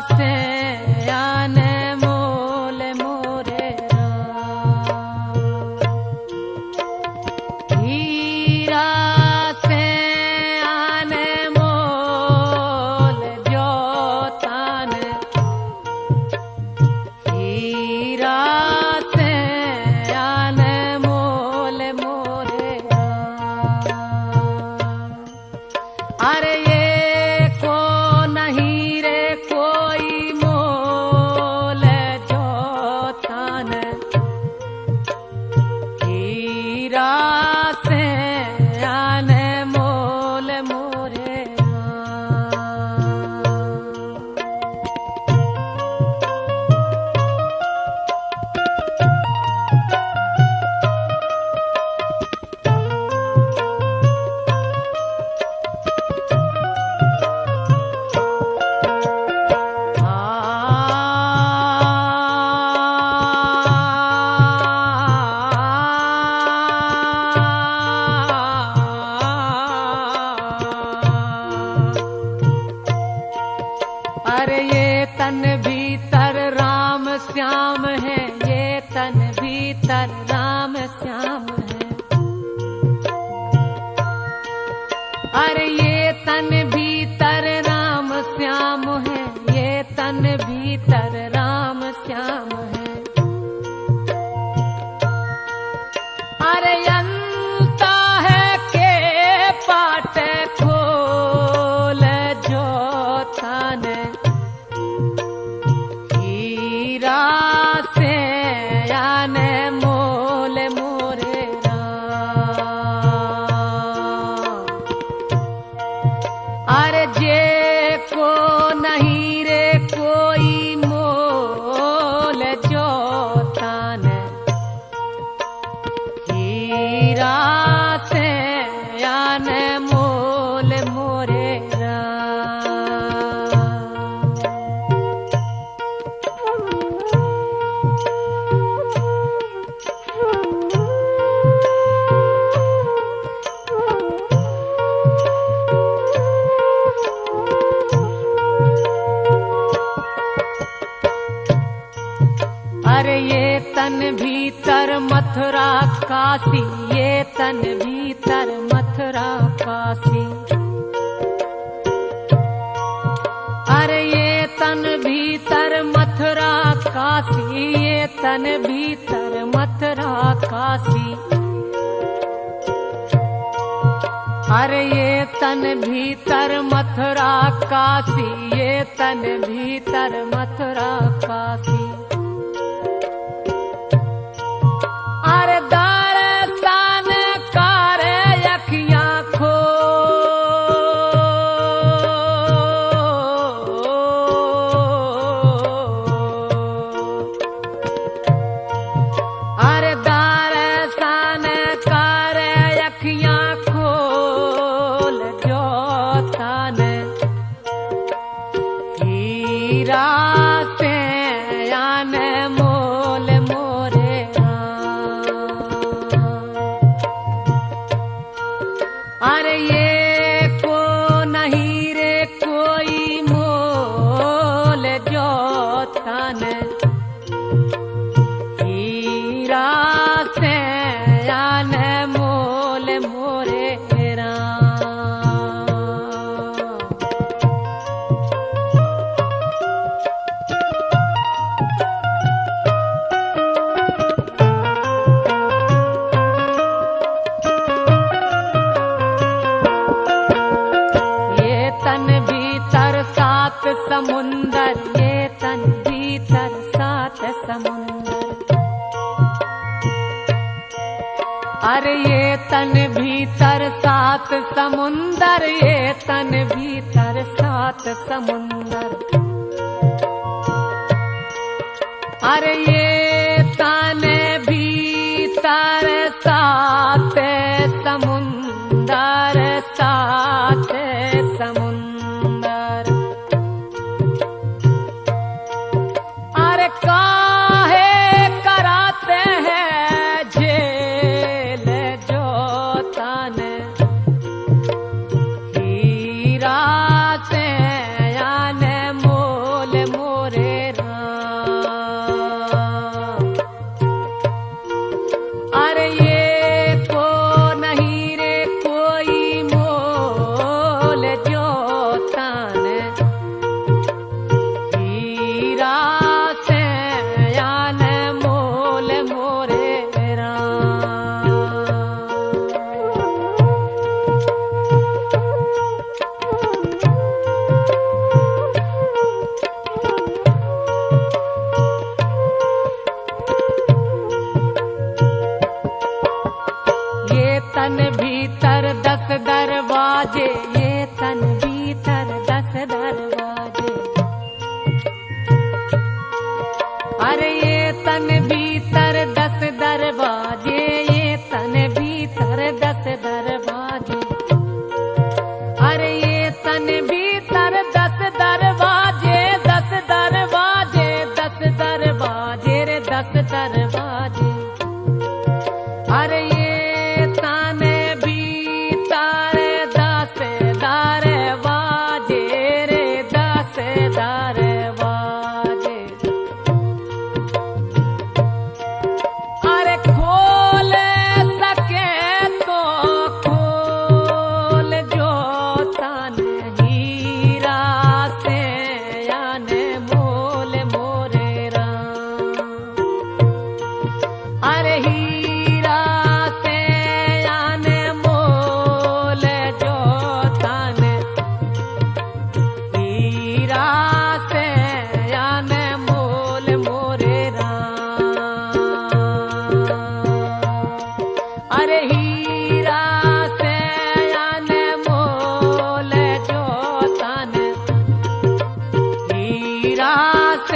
से ये तन भीतर राम श्याम है ये तन भीतर राम श्याम है। अरे ये तन भीतर राम श्याम है ये तन भीतर राम श्याम है अरे ये तन भीतर मथुरा काशी, ये तन भीतर मथुरा काशी। अरे ये तन भीतर मथुरा काशी, ये तन भीतर मथुरा काशी। अरे ये तन भीतर मथुरा काशी, ये तन भीतर मथुरा अरे ये तन भीतर सात समुंदर ये तन भीतर सात समुंदर। अरे रास